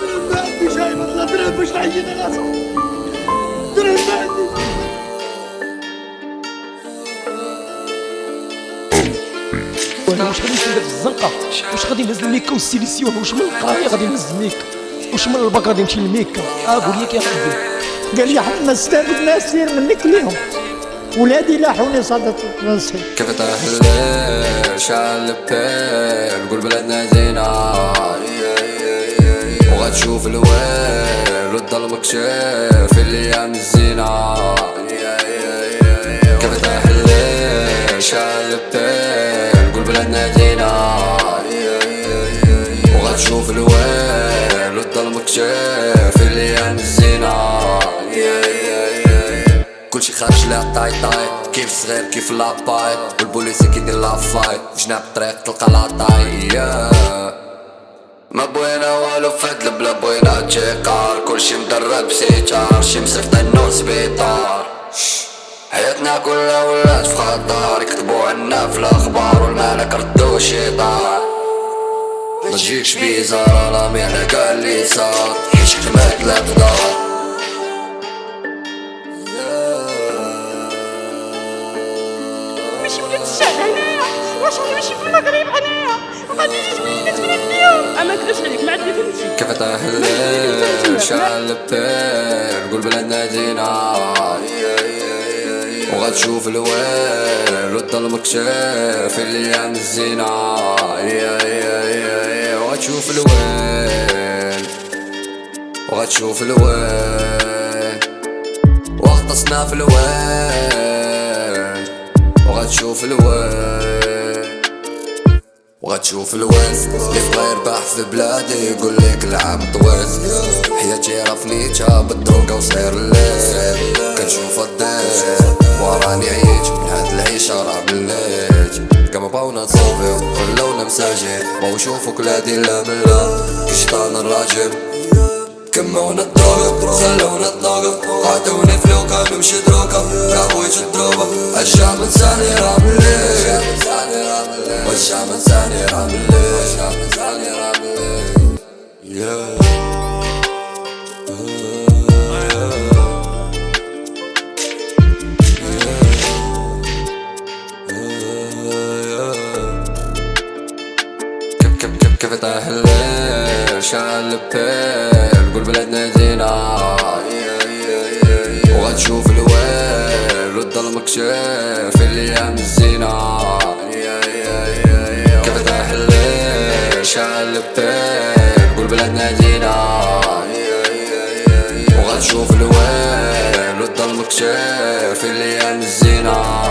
درهم ما عندي شاي والله درهم باش نعيط راسي درهم ما عندي وأنا واش غادي ندير في الزنقه واش غادي نهز الميكا والسيليسيون واش من القرايه غادي نهز الميكا واش من الباك غادي نمشي للميكا آه قول لي يا قال لي حنا نستافد ما سير منك اليوم ولادي لاحوني صدق راسي كيف تحلل شعل البير قول بلادنا زينة. وغتشوف الويل والظلم كشاف الأيام الزينة كيف تحلل شعل البير قول بلادنا زينة وغتشوف الويل والظلم كشاف الأيام الزينة كلشي خارج لا طاي طاي كيف صغير كيف لاباي والبوليسي كيدير لافاي جناب الطريق تلقى لاطاي ما بغينا والو فهاد البلا بغينا تشيقار كلشي مدرب بسيتار شي مصيفطينو سبيطار حياتنا كلها ولات في خطر يكتبوا عنا في الاخبار والمالك ردو شيطان ما تجيكش بيزار رامي على كاع اللي صار حيت خدمات لا تدار ماشي ولاد الشعب واش أنا ماشي في المغرب هنايا وغادي يجي وليدات من اليوم. أما كذبش عليك؟ ما فهمتي كيف تحلل شعل البير قول بلادنا زينة وغتشوف الويل والظلم كشاف الأيام الزينة. وغتشوف الويل وغتشوف الويل واغطسنا في الويل وغتشوف الويل وغتشوف الويز اللي بغا يربح في بلادي يقول لك العام طويل حياتي رفنيتها بالدروقة وصغير الليل. كنشوف الدير وراني عييت من هاد العيشة راه بليت كما بغاونا نصوفيو خلونا مساجين بغاو يشوفو كلادي لا ملا كي شيطان الراجل. كمونا الدروقة خلونا الطاقة. عطوني فلوكة نمشي دروكة يا بويت الدروبة الشعب انساني راه والشعب انساني راه مليت والشعب انساني راه مليت Yeah. كيف كيف تحلل شعل البير قول بلادنا زينة وغتشوف الويل والظلم كشاف وغتشوف الويل والظلم كشاف الأيام الزينة